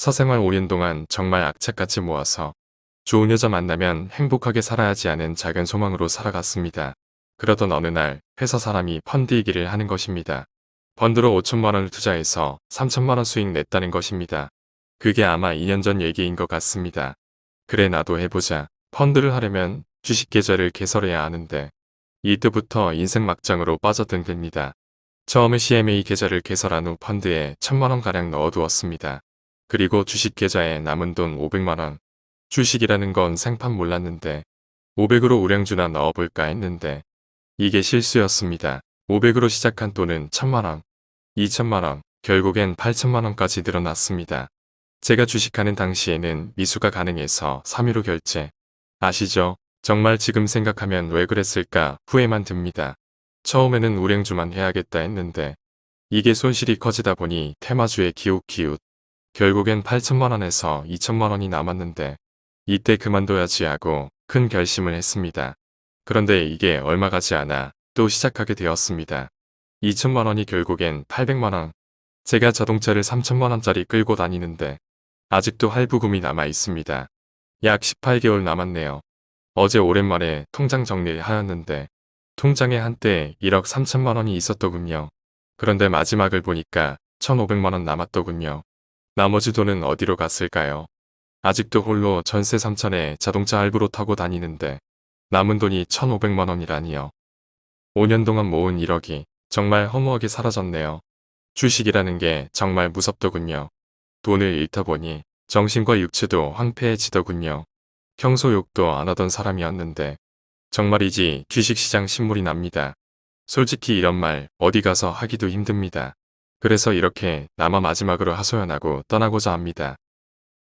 사생활 5년 동안 정말 악착같이 모아서 좋은 여자 만나면 행복하게 살아야지 하는 작은 소망으로 살아갔습니다. 그러던 어느 날 회사 사람이 펀드 얘기를 하는 것입니다. 펀드로 5천만 원을 투자해서 3천만 원 수익 냈다는 것입니다. 그게 아마 2년 전 얘기인 것 같습니다. 그래 나도 해보자. 펀드를 하려면 주식 계좌를 개설해야 하는데 이때부터 인생 막장으로 빠져든 됩니다. 처음에 CMA 계좌를 개설한 후 펀드에 천만 원가량 넣어두었습니다. 그리고 주식 계좌에 남은 돈 500만원. 주식이라는 건 생판 몰랐는데 500으로 우량주나 넣어볼까 했는데 이게 실수였습니다. 500으로 시작한 돈은 1000만원, 2천만원, 결국엔 8천만원까지 늘어났습니다. 제가 주식하는 당시에는 미수가 가능해서 3위로 결제. 아시죠? 정말 지금 생각하면 왜 그랬을까 후회만 듭니다. 처음에는 우량주만 해야겠다 했는데 이게 손실이 커지다 보니 테마주에 기웃기웃 결국엔 8천만원에서 2천만원이 남았는데 이때 그만둬야지 하고 큰 결심을 했습니다. 그런데 이게 얼마 가지 않아 또 시작하게 되었습니다. 2천만원이 결국엔 800만원 제가 자동차를 3천만원짜리 끌고 다니는데 아직도 할부금이 남아 있습니다. 약 18개월 남았네요. 어제 오랜만에 통장 정리를 하였는데 통장에 한때 1억 3천만 원이 있었더군요. 그런데 마지막을 보니까 1,500만 원 남았더군요. 나머지 돈은 어디로 갔을까요? 아직도 홀로 전세 3천에 자동차 할부로 타고 다니는데 남은 돈이 1,500만 원이라니요. 5년 동안 모은 1억이 정말 허무하게 사라졌네요. 주식이라는 게 정말 무섭더군요. 돈을 잃다 보니 정신과 육체도 황폐해지더군요. 평소 욕도 안 하던 사람이었는데 정말이지 주식시장 신물이 납니다. 솔직히 이런 말 어디 가서 하기도 힘듭니다. 그래서 이렇게 나만 마지막으로 하소연하고 떠나고자 합니다.